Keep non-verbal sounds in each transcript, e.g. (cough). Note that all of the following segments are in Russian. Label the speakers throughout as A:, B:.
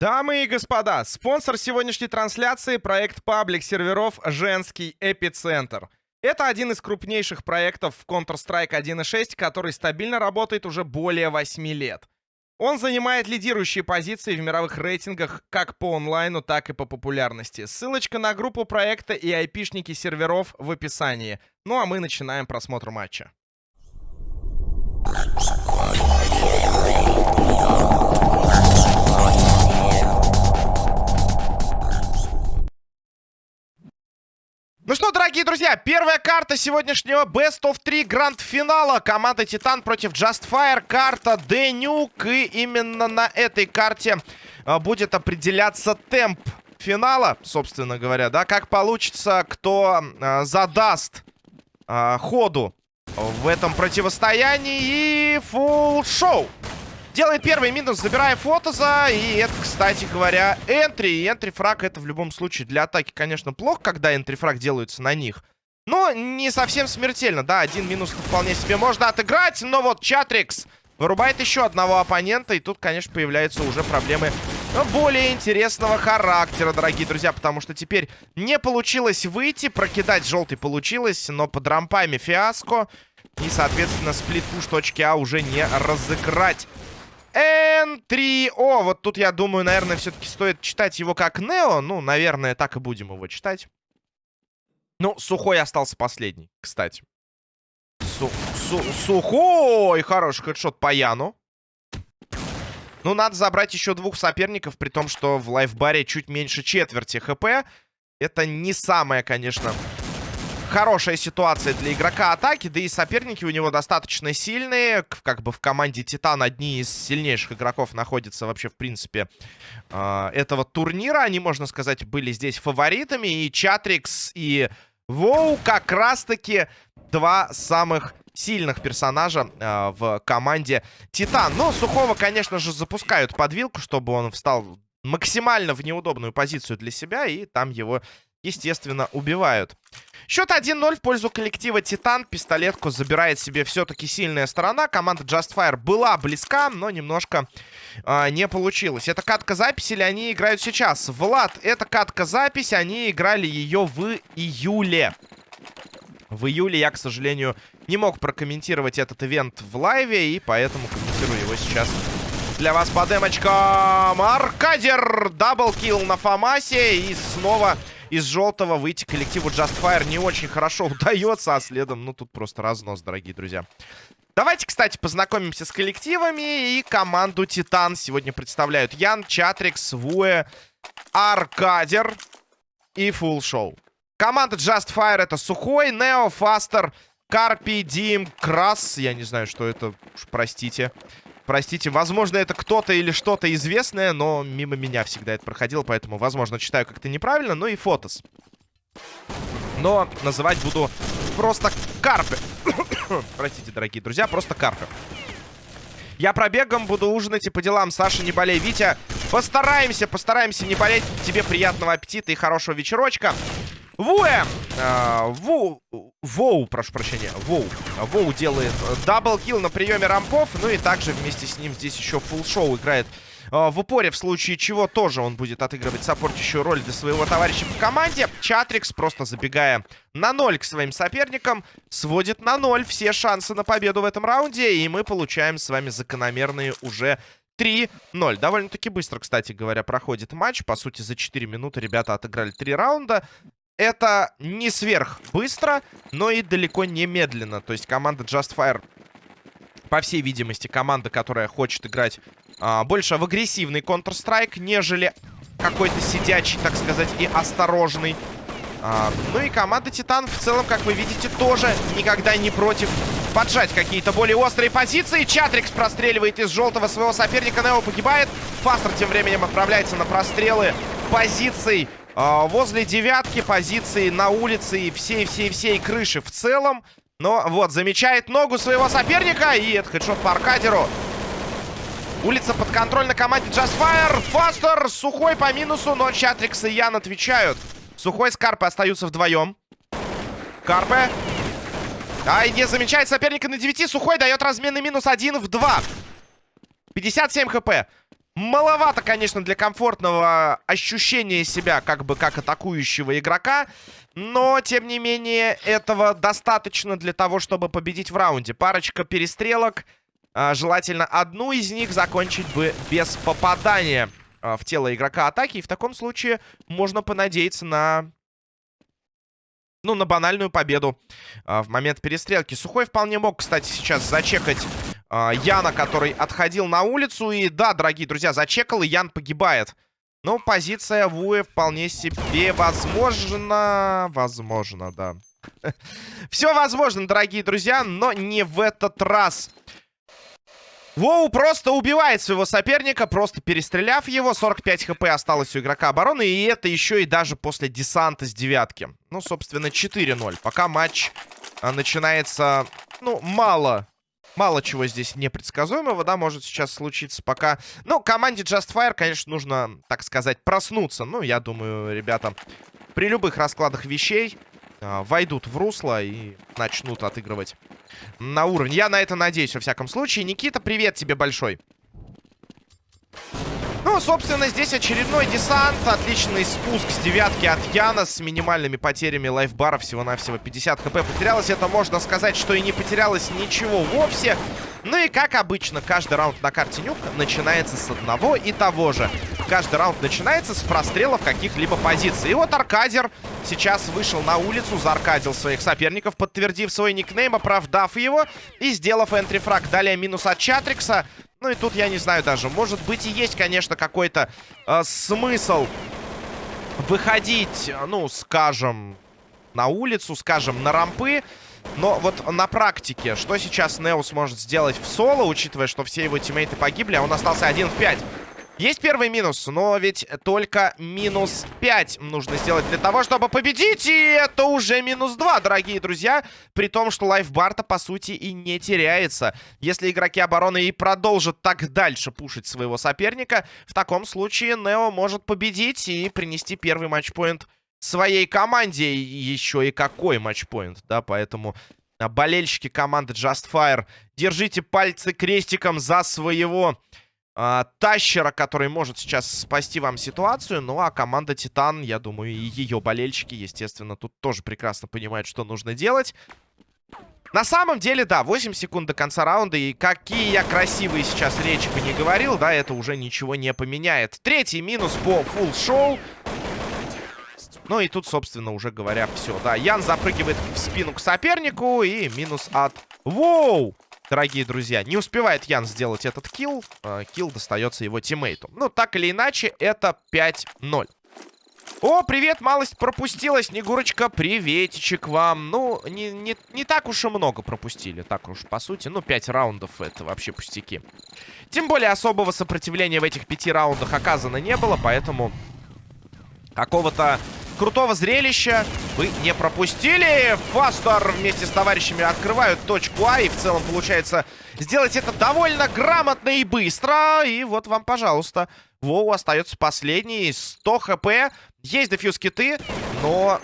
A: Дамы и господа, спонсор сегодняшней трансляции — проект паблик серверов «Женский эпицентр». Это один из крупнейших проектов в Counter-Strike 1.6, который стабильно работает уже более 8 лет. Он занимает лидирующие позиции в мировых рейтингах как по онлайну, так и по популярности. Ссылочка на группу проекта и айпишники серверов в описании. Ну а мы начинаем просмотр матча. Ну что, дорогие друзья, первая карта сегодняшнего Best of 3 гранд-финала. Команда Титан против Justfire. Карта Денюк. И именно на этой карте а, будет определяться темп финала, собственно говоря, да, как получится, кто а, задаст а, ходу в этом противостоянии и фулл шоу. Делает первый минус, забирая Фотоза. И это, кстати говоря, энтри. И энтри-фраг это в любом случае для атаки, конечно, плохо, когда энтри-фраг делаются на них. Но не совсем смертельно, да, один минус вполне себе можно отыграть. Но вот Чатрикс вырубает еще одного оппонента. И тут, конечно, появляются уже проблемы более интересного характера, дорогие друзья. Потому что теперь не получилось выйти, прокидать желтый получилось, но под рампами фиаско. И, соответственно, сплит-пуш точки А уже не разыграть. N3. О, вот тут, я думаю, наверное, все-таки стоит читать его как Нео. Ну, наверное, так и будем его читать. Ну, Сухой остался последний, кстати. Су су сухой! Хороший хедшот по Яну. Ну, надо забрать еще двух соперников, при том, что в лайфбаре чуть меньше четверти хп. Это не самое, конечно, хорошая ситуация для игрока атаки, да и соперники у него достаточно сильные. Как бы в команде Титан одни из сильнейших игроков находятся вообще, в принципе, э, этого турнира. Они, можно сказать, были здесь фаворитами. И Чатрикс, и Воу как раз-таки два самых сильных персонажа э, в команде Титан. Ну, Сухого, конечно же, запускают под вилку, чтобы он встал максимально в неудобную позицию для себя, и там его, естественно, убивают. Счет 1-0 в пользу коллектива Титан. Пистолетку забирает себе все-таки сильная сторона. Команда Justfire была близка, но немножко э, не получилось. Это катка запись или они играют сейчас? Влад, это катка запись. Они играли ее в июле. В июле я, к сожалению, не мог прокомментировать этот ивент в лайве, и поэтому комментирую его сейчас для вас по демочкам. Аркадер, double kill на Фамасе, и снова из желтого выйти коллективу Justfire не очень хорошо (laughs) удается, а следом, ну, тут просто разнос, дорогие друзья. Давайте, кстати, познакомимся с коллективами. И команду Титан сегодня представляют Ян, Чатрикс, Вуэ, Аркадер и Фулл Шоу. Команда Justfire это Сухой, Нео, Фастер, Карпи, Дим, Крас. Я не знаю, что это, простите. Простите, возможно, это кто-то или что-то известное, но мимо меня всегда это проходило, поэтому, возможно, читаю как-то неправильно. Ну и Фотос. Но называть буду просто Карпы. (coughs) Простите, дорогие друзья, просто Карпы. Я пробегом буду ужинать и по делам. Саша, не болей. Витя, постараемся, постараемся не болеть. Тебе приятного аппетита и хорошего вечерочка. Вуэ! А, Ву... Воу, прошу прощения. Воу. Воу делает double kill на приеме рампов. Ну и также вместе с ним здесь еще фулл шоу играет а, в упоре, в случае чего тоже он будет отыгрывать саппортящую роль для своего товарища по команде. Чатрикс, просто забегая на ноль к своим соперникам, сводит на ноль все шансы на победу в этом раунде. И мы получаем с вами закономерные уже 3-0. Довольно-таки быстро, кстати говоря, проходит матч. По сути, за 4 минуты ребята отыграли 3 раунда. Это не сверх быстро, но и далеко не медленно. То есть команда Justfire, по всей видимости, команда, которая хочет играть а, больше в агрессивный Counter-Strike, нежели какой-то сидячий, так сказать, и осторожный. А, ну и команда Титан в целом, как вы видите, тоже никогда не против поджать какие-то более острые позиции. Чатрикс простреливает из желтого своего соперника. Нео погибает. Фастер тем временем отправляется на прострелы позиций возле девятки, позиции на улице и всей-всей-всей крыши в целом. Но вот, замечает ногу своего соперника. И это хедшот по аркадеру. Улица под контроль на команде Justfire. Фастер, Сухой по минусу, но Чатрикс и Ян отвечают. Сухой с Карпе остаются вдвоем. Карпе. А, не замечает соперника на 9. Сухой дает разменный минус 1 в 2. 57 хп. Маловато, конечно, для комфортного ощущения себя как бы как атакующего игрока. Но, тем не менее, этого достаточно для того, чтобы победить в раунде. Парочка перестрелок. А, желательно одну из них закончить бы без попадания а, в тело игрока атаки. И в таком случае можно понадеяться на ну, на банальную победу э, в момент перестрелки. Сухой вполне мог, кстати, сейчас зачекать Яна, который отходил на улицу. И да, дорогие друзья, зачекал, и Ян погибает. Но позиция Вуэ вполне себе возможно. Возможно, да. (laughs) Все возможно, дорогие друзья, но не в этот раз. Воу просто убивает своего соперника, просто перестреляв его. 45 хп осталось у игрока обороны. И это еще и даже после десанта с девятки. Ну, собственно, 4-0. Пока матч а, начинается, ну, мало... Мало чего здесь непредсказуемого, да, может сейчас случиться пока. Ну, команде Just Fire, конечно, нужно, так сказать, проснуться. Ну, я думаю, ребята, при любых раскладах вещей э, войдут в русло и начнут отыгрывать на уровень. Я на это надеюсь, во всяком случае. Никита, привет тебе большой. Ну, собственно, здесь очередной десант. Отличный спуск с девятки от Яна с минимальными потерями лайфбара. Всего-навсего 50 хп потерялось. Это можно сказать, что и не потерялось ничего вовсе. Ну и, как обычно, каждый раунд на карте Нюк начинается с одного и того же. Каждый раунд начинается с прострелов каких-либо позиций. И вот Аркадер сейчас вышел на улицу, зааркадил своих соперников, подтвердив свой никнейм, оправдав его и сделав энтрифраг. Далее минус от Чатрикса. Ну и тут я не знаю даже. Может быть и есть, конечно, какой-то э, смысл выходить, ну, скажем, на улицу, скажем, на рампы. Но вот на практике, что сейчас Неус может сделать в соло, учитывая, что все его тиммейты погибли, а он остался один в 5. Есть первый минус, но ведь только минус 5 нужно сделать для того, чтобы победить. И это уже минус 2, дорогие друзья. При том, что лайфбарта, по сути, и не теряется. Если игроки обороны и продолжат так дальше пушить своего соперника, в таком случае Нео может победить и принести первый матчпоинт своей команде. Еще и какой матчпоинт, да, поэтому... Болельщики команды Just Fire, держите пальцы крестиком за своего э, Тащера, который может сейчас спасти вам ситуацию. Ну, а команда Титан, я думаю, и ее болельщики, естественно, тут тоже прекрасно понимают, что нужно делать. На самом деле, да, 8 секунд до конца раунда. И какие я красивые сейчас речи бы не говорил, да, это уже ничего не поменяет. Третий минус по фулл шоу. Ну и тут, собственно, уже говоря, все. Да, Ян запрыгивает в спину к сопернику. И минус от... Воу! Дорогие друзья. Не успевает Ян сделать этот килл. Э, килл достается его тиммейту. Ну, так или иначе, это 5-0. О, привет, малость пропустила, Снегурочка, приветичек вам. Ну, не, не, не так уж и много пропустили, так уж, по сути. Ну, 5 раундов, это вообще пустяки. Тем более, особого сопротивления в этих пяти раундах оказано не было, поэтому какого-то крутого зрелища вы не пропустили. Фастер вместе с товарищами открывают точку А. И в целом получается сделать это довольно грамотно и быстро. И вот вам, пожалуйста. Воу остается последний. 100 хп. Есть дефьюз киты, но...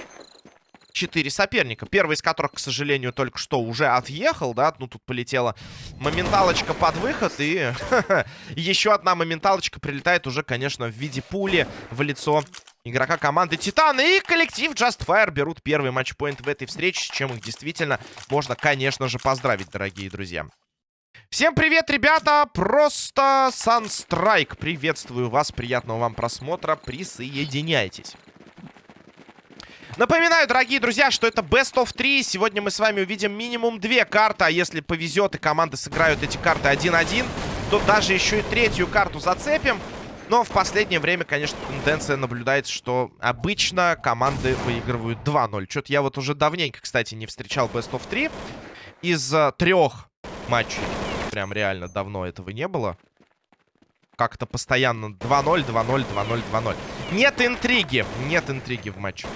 A: Четыре соперника. Первый из которых, к сожалению, только что уже отъехал, да? Ну, тут полетела моменталочка под выход. И (laughs) еще одна моменталочка прилетает уже, конечно, в виде пули в лицо игрока команды Титан. И коллектив Just Fire берут первый матчпоинт в этой встрече, с чем их действительно можно, конечно же, поздравить, дорогие друзья. Всем привет, ребята! Просто Sunstrike. Приветствую вас, приятного вам просмотра. Присоединяйтесь. Напоминаю, дорогие друзья, что это Best of 3. Сегодня мы с вами увидим минимум две карты. А если повезет и команды сыграют эти карты 1-1, то даже еще и третью карту зацепим. Но в последнее время, конечно, тенденция наблюдается, что обычно команды выигрывают 2-0. Что-то я вот уже давненько, кстати, не встречал Best of 3. Из uh, трех матчей. Прям реально давно этого не было. Как-то постоянно 2-0, 2-0, 2-0, 2-0. Нет интриги. Нет интриги в матче.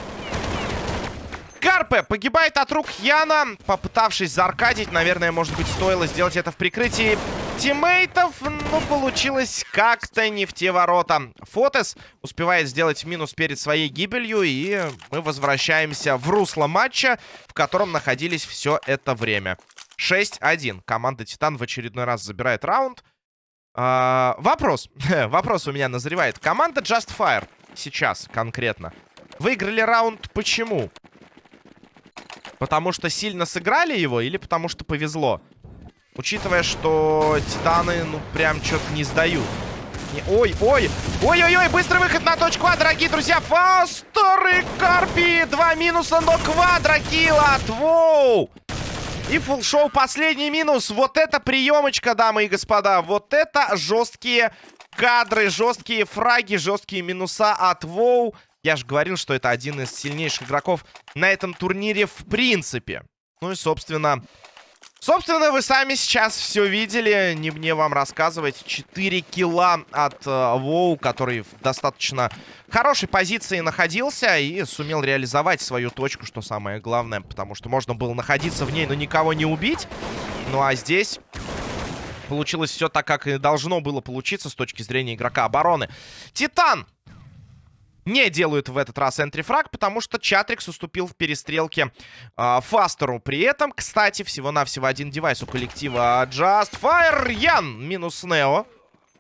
A: Карпе погибает от рук Яна, попытавшись зааркадить. Наверное, может быть, стоило сделать это в прикрытии тиммейтов, но получилось как-то не в те ворота. Фотес успевает сделать минус перед своей гибелью, и мы возвращаемся в русло матча, в котором находились все это время. 6-1. Команда Титан в очередной раз забирает раунд. А, вопрос. (laughs) вопрос у меня назревает. Команда Just Fire сейчас конкретно. Выиграли раунд почему? Потому что сильно сыграли его или потому что повезло? Учитывая, что титаны, ну, прям что-то не сдают. Ой, ой, ой-ой-ой, быстрый выход на точку А, дорогие друзья. Фастеры Карпи, два минуса, но квадрокилл от Воу. И фулл-шоу последний минус. Вот это приемочка, дамы и господа. Вот это жесткие кадры, жесткие фраги, жесткие минуса от Воу. Я же говорил, что это один из сильнейших игроков на этом турнире в принципе. Ну и, собственно, Собственно, вы сами сейчас все видели, не мне вам рассказывать. 4 килла от э, Воу, который в достаточно хорошей позиции находился и сумел реализовать свою точку, что самое главное. Потому что можно было находиться в ней, но никого не убить. Ну а здесь получилось все так, как и должно было получиться с точки зрения игрока обороны. Титан не делают в этот раз энтрифраг, потому что Чатрикс уступил в перестрелке э, Фастеру. При этом, кстати, всего-навсего один девайс у коллектива Just Fire. Ян минус Нео.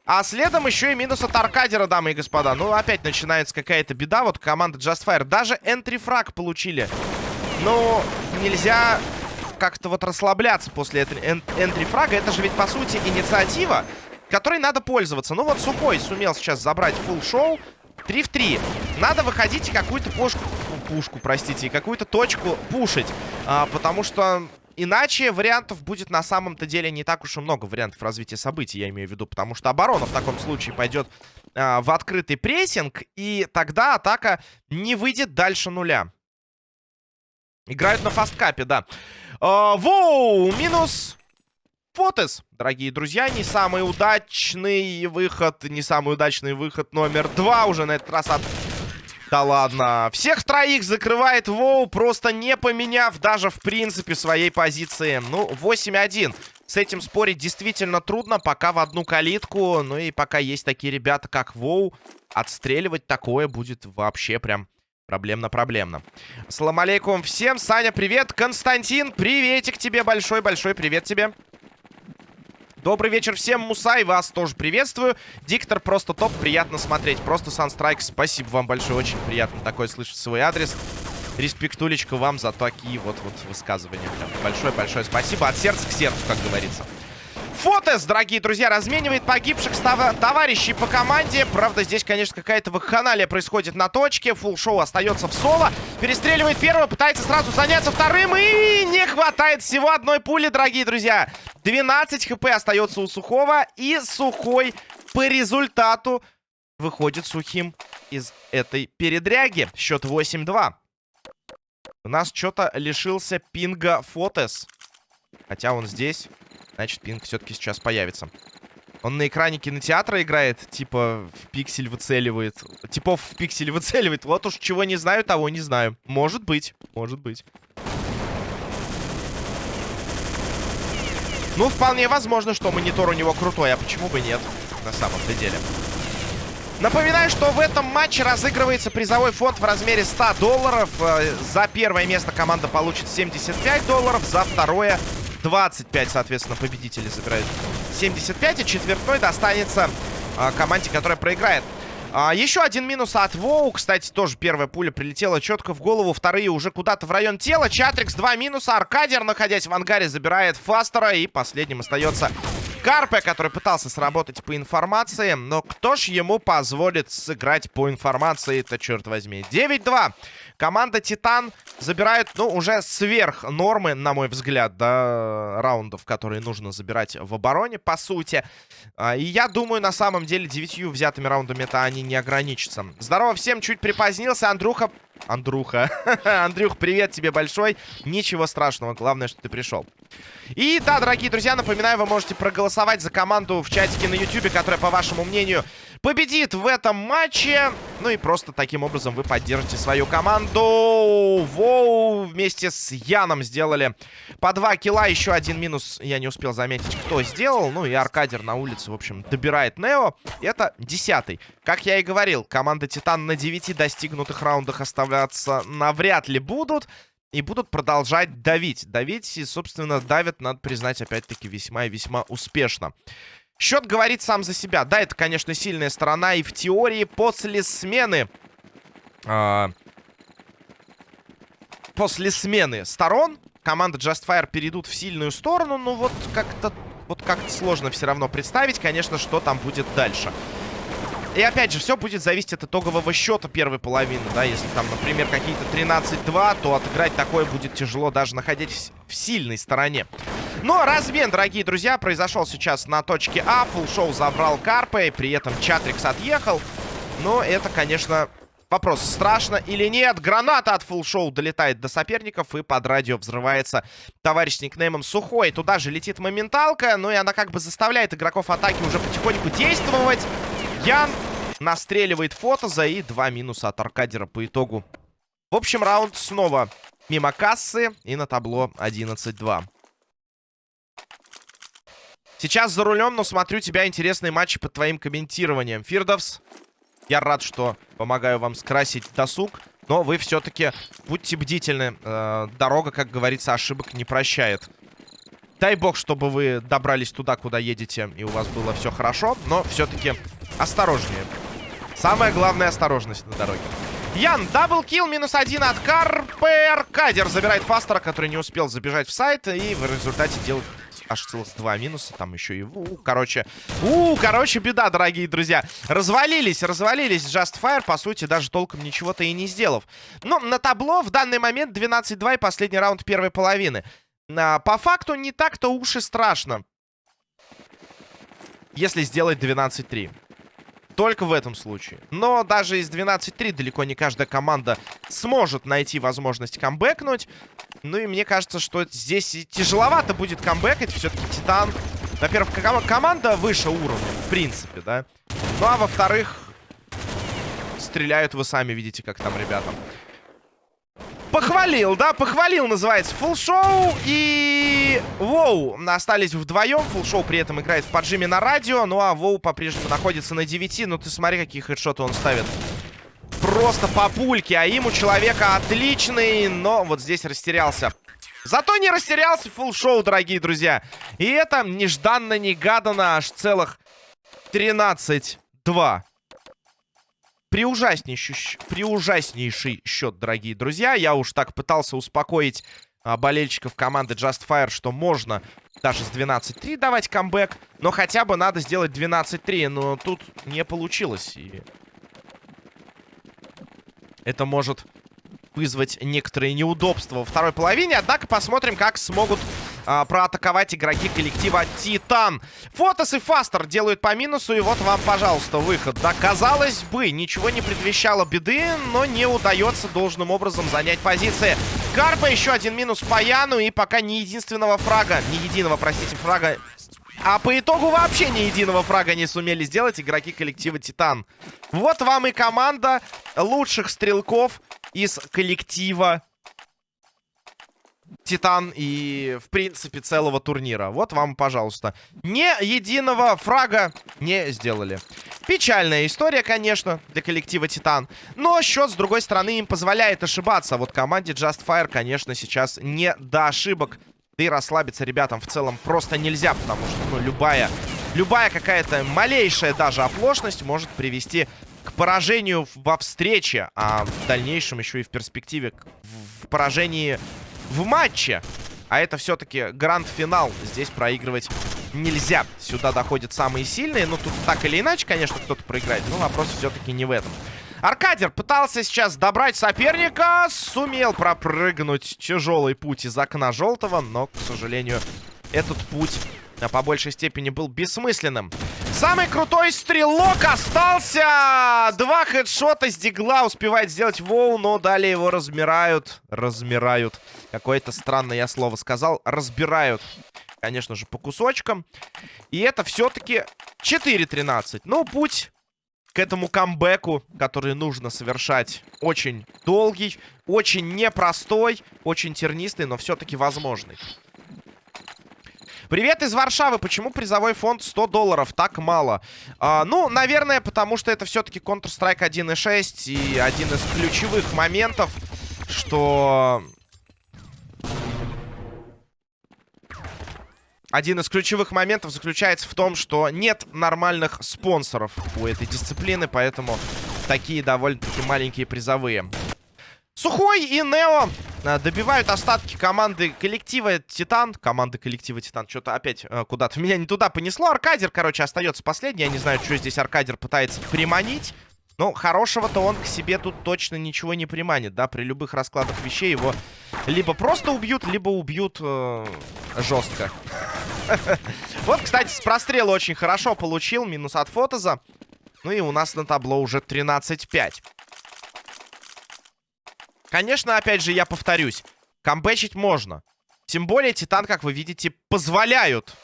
A: А следом еще и минус от Аркадера, дамы и господа. Ну, опять начинается какая-то беда. Вот команда Just Fire даже энтрифраг получили. Ну, нельзя как-то вот расслабляться после энтрифрага. Это же ведь, по сути, инициатива, которой надо пользоваться. Ну, вот Сухой сумел сейчас забрать фулл шоу 3 в 3. Надо выходить и какую-то пушку, пушку, простите, какую-то точку пушить. А, потому что иначе вариантов будет на самом-то деле не так уж и много вариантов развития событий, я имею в виду. Потому что оборона в таком случае пойдет а, в открытый прессинг. И тогда атака не выйдет дальше нуля. Играют на фасткапе, да. А, воу, минус Фотес, дорогие друзья, не самый удачный выход, не самый удачный выход номер два уже на этот раз от... Да ладно. Всех троих закрывает Воу, просто не поменяв даже в принципе своей позиции. Ну, 8-1. С этим спорить действительно трудно, пока в одну калитку. Ну и пока есть такие ребята, как Воу, отстреливать такое будет вообще прям проблемно-проблемно. Салам алейкум всем. Саня, привет. Константин, приветик тебе большой-большой привет тебе. Добрый вечер всем, Мусай, вас тоже приветствую. Диктор просто топ, приятно смотреть. Просто Санстрайк, спасибо вам большое, очень приятно такое слышать свой адрес. Респектулечка вам за такие вот, вот высказывания. Большое-большое спасибо, от сердца к сердцу, как говорится. Фотес, дорогие друзья, разменивает погибших товарищей по команде. Правда, здесь, конечно, какая-то вакханалия происходит на точке. Фулл шоу остается в соло. Перестреливает первого, пытается сразу заняться вторым. И не хватает всего одной пули, дорогие друзья. 12 хп остается у Сухого. И Сухой по результату выходит сухим из этой передряги. Счет 8-2. У нас что-то лишился пинга Фотес. Хотя он здесь. Значит, пинг все-таки сейчас появится. Он на экране кинотеатра играет, типа в пиксель выцеливает. Типов в пиксель выцеливает. Вот уж чего не знаю, того не знаю. Может быть, может быть. Ну, вполне возможно, что монитор у него крутой, а почему бы нет, на самом-то деле. Напоминаю, что в этом матче разыгрывается призовой фонд в размере 100 долларов. Э, за первое место команда получит 75 долларов, за второе 25, соответственно, победители забирают 75. И четвертной достанется а, команде, которая проиграет. А, еще один минус от Воу. Кстати, тоже первая пуля прилетела четко в голову. Вторые уже куда-то в район тела. Чатрикс два минуса. Аркадер, находясь в ангаре, забирает Фастера. И последним остается Карпе, который пытался сработать по информации. Но кто ж ему позволит сыграть по информации это черт возьми. 9-2. Команда Титан забирает, ну, уже сверх нормы, на мой взгляд, да, раундов, которые нужно забирать в обороне, по сути. А, и я думаю, на самом деле, девятью взятыми раундами это они не ограничатся. Здорово всем, чуть припозднился. Андрюха Андруха. (laughs) Андрюх, привет тебе большой. Ничего страшного, главное, что ты пришел. И да, дорогие друзья, напоминаю, вы можете проголосовать за команду в чатике на YouTube, которая, по вашему мнению, победит в этом матче. Ну и просто таким образом вы поддержите свою команду. Воу, вместе с Яном сделали по два килла. Еще один минус я не успел заметить, кто сделал. Ну и Аркадер на улице, в общем, добирает Нео. Это десятый. Как я и говорил, команда Титан на 9 достигнутых раундах оставляться навряд ли будут. И будут продолжать давить. Давить и, собственно, давят, надо признать, опять-таки, весьма и весьма успешно. Счет говорит сам за себя. Да, это, конечно, сильная сторона. И в теории после смены... А, после смены сторон команда Justfire перейдут в сильную сторону. Ну вот как-то вот как-то сложно все равно представить, конечно, что там будет дальше. И опять же, все будет зависеть от итогового счета первой половины, да, если там, например, какие-то 13-2, то отыграть такое будет тяжело, даже находясь в сильной стороне. Но размен, дорогие друзья, произошел сейчас на точке А, фулшоу забрал Карпа, при этом Чатрикс отъехал. Но это, конечно, Вопрос, страшно или нет? Граната от фулшоу долетает до соперников и под радио взрывается товарищ с никнеймом Сухой. Туда же летит моменталка, ну и она как бы заставляет игроков атаки уже потихоньку действовать. Ян настреливает фотоза и два минуса от Аркадера по итогу. В общем, раунд снова мимо кассы и на табло 11-2. Сейчас за рулем, но смотрю тебя интересные матчи под твоим комментированием. Фирдовс, я рад, что помогаю вам скрасить досуг. Но вы все-таки будьте бдительны. Э, дорога, как говорится, ошибок не прощает. Дай бог, чтобы вы добрались туда, куда едете, и у вас было все хорошо. Но все-таки осторожнее. Самое главное, осторожность на дороге. Ян, double kill, минус один от Карпер. Аркадер забирает Фастера, который не успел забежать в сайт. И в результате делает аж целых два минуса. Там еще и... У, короче... У, короче, беда, дорогие друзья. Развалились, развалились Justfire, по сути, даже толком ничего-то и не сделав. Но на табло в данный момент 12-2 и последний раунд первой половины. А, по факту не так-то уж и страшно. Если сделать 12-3. Только в этом случае. Но даже из 12-3 далеко не каждая команда сможет найти возможность камбэкнуть. Ну и мне кажется, что здесь тяжеловато будет камбэкать. Все-таки Титан... Во-первых, команда выше уровня, в принципе, да. Ну а во-вторых, стреляют вы сами видите, как там ребята. Похвалил, да, похвалил, называется, фулшоу и Воу остались вдвоем. Фулшоу при этом играет в поджиме на радио, ну а Воу по-прежнему находится на 9. Ну ты смотри, какие хедшоты он ставит. Просто по пульке, а им у человека отличный, но вот здесь растерялся. Зато не растерялся фулшоу, дорогие друзья. И это нежданно-негаданно аж целых 13-2. Приужаснейший, приужаснейший счет, дорогие друзья. Я уж так пытался успокоить а, болельщиков команды Just Fire, что можно даже с 12-3 давать камбэк. Но хотя бы надо сделать 12-3. Но тут не получилось. И... Это может вызвать некоторые неудобства во второй половине. Однако посмотрим, как смогут а, проатаковать игроки коллектива Титан. Фотос и Фастер делают по минусу. И вот вам, пожалуйста, выход. Да, казалось бы, ничего не предвещало беды, но не удается должным образом занять позиции. Карпа еще один минус по Яну. И пока ни единственного фрага, ни единого, простите, фрага а по итогу вообще ни единого фрага не сумели сделать игроки коллектива Титан. Вот вам и команда лучших стрелков из коллектива Титан и, в принципе, целого турнира. Вот вам, пожалуйста. Ни единого фрага не сделали. Печальная история, конечно, для коллектива Титан. Но счет, с другой стороны, им позволяет ошибаться. Вот команде Just Fire, конечно, сейчас не до ошибок. Да и расслабиться ребятам в целом просто нельзя, потому что, ну, любая... Любая какая-то малейшая даже оплошность может привести к поражению во встрече, а в дальнейшем еще и в перспективе в поражении в матче. А это все-таки гранд-финал. Здесь проигрывать нельзя. Сюда доходят самые сильные. Ну, тут так или иначе, конечно, кто-то проиграет. Но вопрос все-таки не в этом. Аркадер пытался сейчас добрать соперника. Сумел пропрыгнуть тяжелый путь из окна желтого. Но, к сожалению, этот путь а, по большей степени был бессмысленным. Самый крутой стрелок остался! Два хедшота с дигла успевает сделать Воу, но далее его размирают. Размирают. Какое-то странное я слово сказал. Разбирают. Конечно же, по кусочкам. И это все-таки 4-13. Ну, путь к этому камбэку, который нужно совершать, очень долгий, очень непростой, очень тернистый, но все-таки возможный. Привет из Варшавы. Почему призовой фонд 100 долларов? Так мало. А, ну, наверное, потому что это все-таки Counter-Strike 1.6. И один из ключевых моментов, что... один из ключевых моментов заключается в том, что нет нормальных спонсоров у этой дисциплины, поэтому такие довольно-таки маленькие призовые. Сухой и Нео добивают остатки команды коллектива Титан. Команды коллектива Титан. Что-то опять э, куда-то меня не туда понесло. Аркадер, короче, остается последний. Я не знаю, что здесь Аркадер пытается приманить. Но хорошего-то он к себе тут точно ничего не приманит, да? При любых раскладах вещей его либо просто убьют, либо убьют э, жестко. (laughs) Вот, кстати, с прострела очень хорошо получил. Минус от Фотоза. Ну и у нас на табло уже 13-5. Конечно, опять же, я повторюсь. Камбэчить можно. Тем более, Титан, как вы видите, позволяют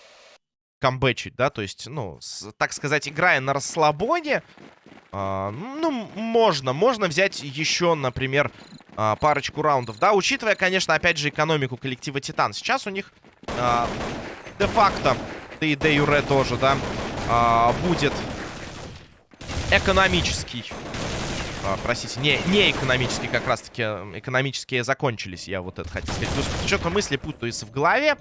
A: камбэчить, да? То есть, ну, с, так сказать, играя на расслабоне, э, ну, можно. Можно взять еще, например, э, парочку раундов, да? Учитывая, конечно, опять же, экономику коллектива Титан. Сейчас у них э, де-факто, да и де юре тоже, да, э, будет экономический а, простите, не, не экономические как раз-таки. Экономические закончились, я вот это хотел сказать. Что-то мысли путаются в голове.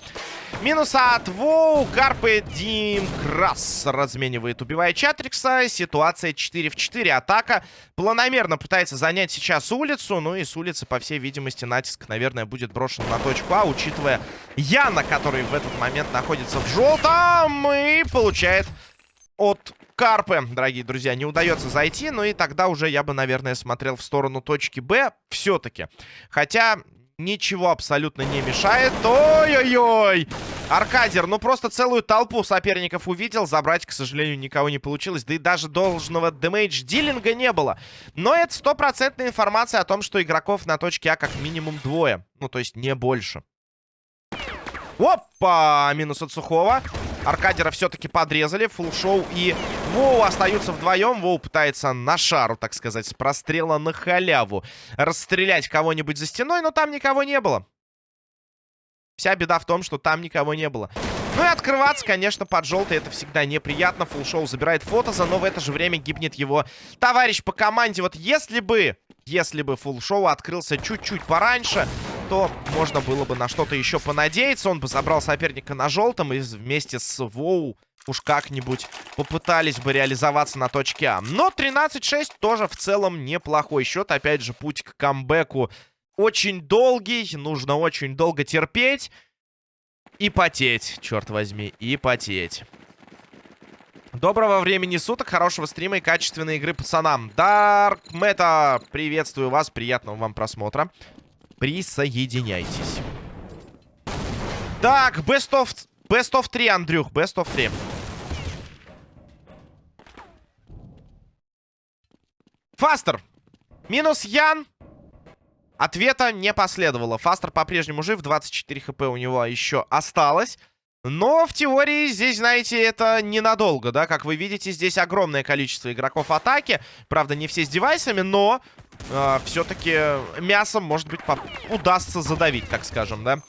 A: Минус от Воу. Карпы Дим Крас разменивает, убивая Чатрикса. Ситуация 4 в 4. Атака планомерно пытается занять сейчас улицу. Ну и с улицы, по всей видимости, натиск, наверное, будет брошен на точку А, учитывая Яна, который в этот момент находится в желтом и получает от Карпы, дорогие друзья, не удается зайти. Ну и тогда уже я бы, наверное, смотрел в сторону точки Б все-таки. Хотя ничего абсолютно не мешает. Ой-ой-ой! Аркадер, ну просто целую толпу соперников увидел. Забрать, к сожалению, никого не получилось. Да и даже должного дэмэдж-дилинга не было. Но это стопроцентная информация о том, что игроков на точке А как минимум двое. Ну, то есть не больше. Опа! Минус от Сухого. Аркадера все-таки подрезали. Фулшоу и Воу остаются вдвоем. Воу пытается на шару, так сказать, с прострела на халяву расстрелять кого-нибудь за стеной, но там никого не было. Вся беда в том, что там никого не было. Ну и открываться, конечно, под желтый это всегда неприятно. Фулшоу забирает фотоза, но в это же время гибнет его товарищ по команде. Вот если бы, если бы фулшоу открылся чуть-чуть пораньше, то можно было бы на что-то еще понадеяться. Он бы забрал соперника на желтом и вместе с Воу уж как-нибудь попытались бы реализоваться на точке А. Но 13-6 тоже в целом неплохой счет. Опять же, путь к камбэку очень долгий. Нужно очень долго терпеть. И потеть, черт возьми, и потеть. Доброго времени суток, хорошего стрима и качественной игры пацанам. Дарк Мета, приветствую вас, приятного вам просмотра. Присоединяйтесь. Так, best of, best of 3, Андрюх, best of 3. Фастер. Минус Ян. Ответа не последовало. Фастер по-прежнему жив. 24 хп у него еще осталось. Но в теории здесь, знаете, это ненадолго, да? Как вы видите, здесь огромное количество игроков атаки. Правда, не все с девайсами, но э, все-таки мясом, может быть, удастся задавить, так скажем, да?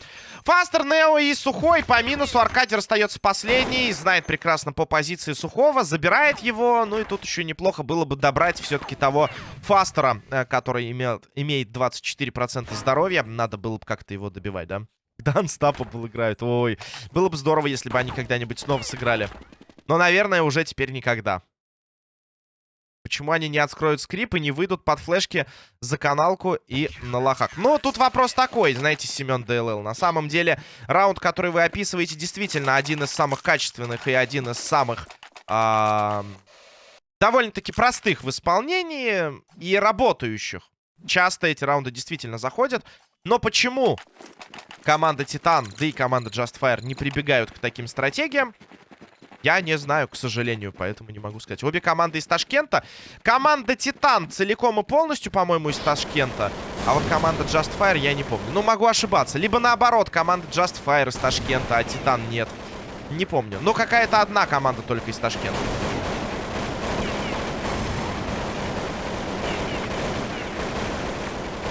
A: Фастер, Нео и Сухой по минусу. Аркадий остается последний. Знает прекрасно по позиции Сухого. Забирает его. Ну и тут еще неплохо было бы добрать все-таки того Фастера, э, который имеет, имеет 24% здоровья. Надо было бы как-то его добивать, да? Да, Unstoppable играют. Ой, было бы здорово, если бы они когда-нибудь снова сыграли. Но, наверное, уже теперь никогда. Почему они не откроют скрип и не выйдут под флешки за каналку и на лохах? Ну, тут вопрос такой, знаете, Семен ДЛЛ. На самом деле, раунд, который вы описываете, действительно один из самых качественных и один из самых... А довольно-таки простых в исполнении и работающих. Часто эти раунды действительно заходят. Но почему команда Титан, да и команда Justfire не прибегают к таким стратегиям? Я не знаю, к сожалению, поэтому не могу сказать. Обе команды из Ташкента. Команда Титан целиком и полностью, по-моему, из Ташкента. А вот команда Justfire я не помню. Ну, могу ошибаться. Либо наоборот, команда Justfire из Ташкента, а Титан нет. Не помню. Но какая-то одна команда только из Ташкента.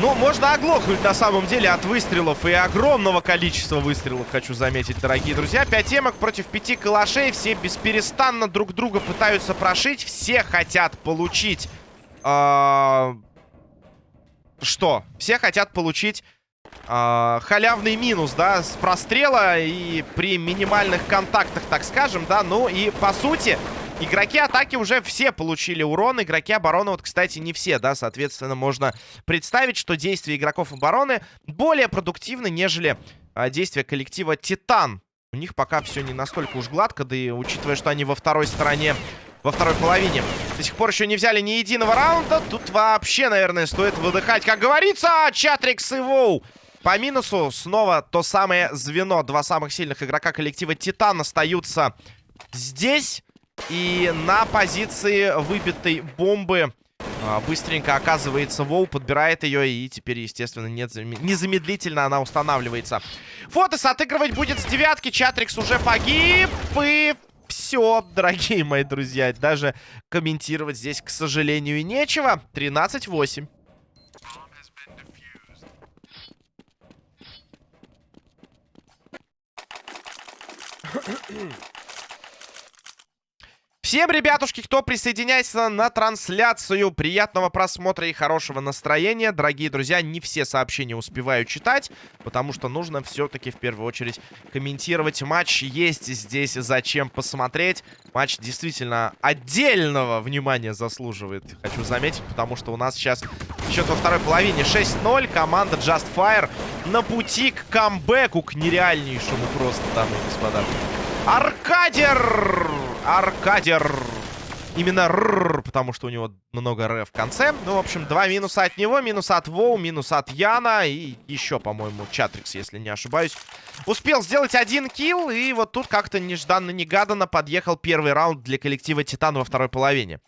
A: Ну, можно оглохнуть на самом деле от выстрелов. И огромного количества выстрелов, хочу заметить, дорогие друзья. Пять темок против пяти калашей. Все бесперестанно друг друга пытаются прошить. Все хотят получить... Э что? Все хотят получить э, халявный минус, да, с прострела и при минимальных контактах, так скажем, да. Ну и, по сути, игроки атаки уже все получили урон. Игроки обороны, вот, кстати, не все, да. Соответственно, можно представить, что действия игроков обороны более продуктивны, нежели э, действия коллектива Титан. У них пока все не настолько уж гладко, да и учитывая, что они во второй стороне во второй половине. До сих пор еще не взяли ни единого раунда. Тут вообще, наверное, стоит выдыхать. Как говорится, Чатрикс и Воу. По минусу снова то самое звено. Два самых сильных игрока коллектива Титан остаются здесь. И на позиции выбитой бомбы а, быстренько оказывается Воу, подбирает ее. И теперь, естественно, нет, незамедлительно она устанавливается. Фотос отыгрывать будет с девятки. Чатрикс уже погиб. И все, дорогие мои друзья. Даже комментировать здесь, к сожалению, нечего. 13-8. Всем, ребятушки, кто присоединяется на трансляцию, приятного просмотра и хорошего настроения. Дорогие друзья, не все сообщения успеваю читать, потому что нужно все-таки в первую очередь комментировать матч. Есть здесь зачем посмотреть. Матч действительно отдельного внимания заслуживает, хочу заметить, потому что у нас сейчас счет во второй половине 6-0. Команда Just Fire на пути к камбэку, к нереальнейшему просто, дамы и господа. Аркадер! Аркадер. Именно р, потому что у него много р в конце. Ну, в общем, два минуса от него, минус от Воу, минус от Яна и еще, по-моему, Чатрикс, если не ошибаюсь. Успел сделать один килл, и вот тут как-то нежданно-негаданно подъехал первый раунд для коллектива Титан во второй половине.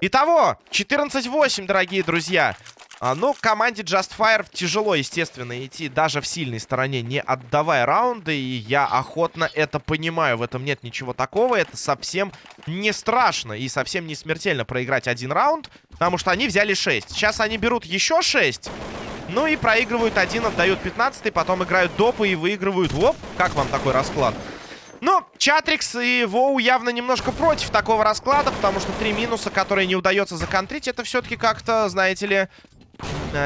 A: Итого, 14-8, дорогие друзья. А, ну, команде Just Fire тяжело, естественно, идти даже в сильной стороне, не отдавая раунды. И я охотно это понимаю. В этом нет ничего такого. Это совсем не страшно и совсем не смертельно проиграть один раунд. Потому что они взяли 6. Сейчас они берут еще 6. Ну и проигрывают один, отдают 15 потом играют допы и выигрывают. Оп, как вам такой расклад? Ну, Чатрикс и Воу явно немножко против такого расклада, потому что три минуса, которые не удается законтрить, это все-таки как-то, знаете ли,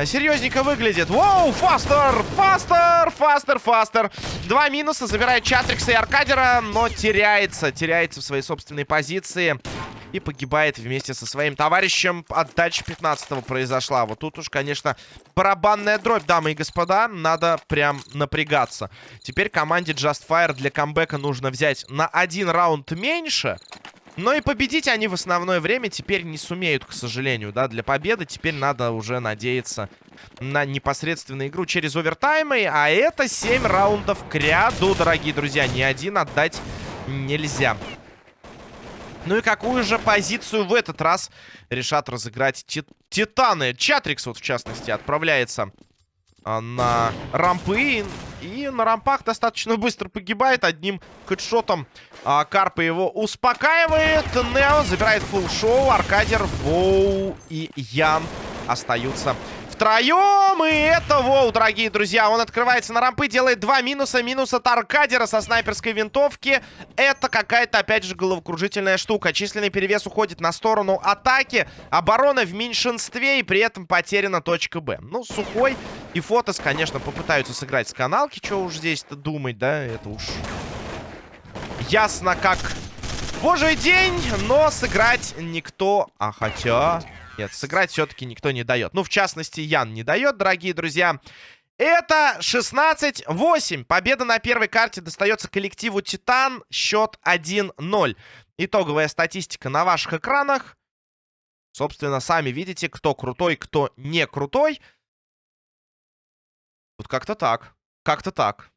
A: Серьезненько выглядит. Воу, фастер, фастер, фастер, фастер. Два минуса, забирает Чатрикса и Аркадера, но теряется, теряется в своей собственной позиции. И погибает вместе со своим товарищем. Отдача 15-го произошла. Вот тут уж, конечно, барабанная дробь, дамы и господа. Надо прям напрягаться. Теперь команде Just Fire для камбэка нужно взять на один раунд меньше. Но и победить они в основное время теперь не сумеют, к сожалению, да. Для победы теперь надо уже надеяться на непосредственную игру через овертаймы. А это 7 раундов к ряду, дорогие друзья. Ни один отдать нельзя. Ну и какую же позицию в этот раз решат разыграть тит Титаны? Чатрикс вот, в частности, отправляется на рампы. И на рампах достаточно быстро погибает одним хедшотом. А, Карпа его успокаивает. Нео забирает фулл шоу. Аркадер, Воу и Ян остаются втроем. И это Воу, дорогие друзья. Он открывается на рампы, делает два минуса. Минус от Аркадера со снайперской винтовки. Это какая-то, опять же, головокружительная штука. Численный перевес уходит на сторону атаки. Оборона в меньшинстве и при этом потеряна точка Б. Ну, Сухой и Фотос, конечно, попытаются сыграть с каналки. Что уж здесь-то думать, да? Это уж ясно как божий день. Но сыграть никто... А хотя... Нет, сыграть все-таки никто не дает. Ну, в частности, Ян не дает, дорогие друзья. Это 16-8. Победа на первой карте достается коллективу Титан. Счет 1-0. Итоговая статистика на ваших экранах. Собственно, сами видите, кто крутой, кто не крутой. Вот как-то так. Как-то так.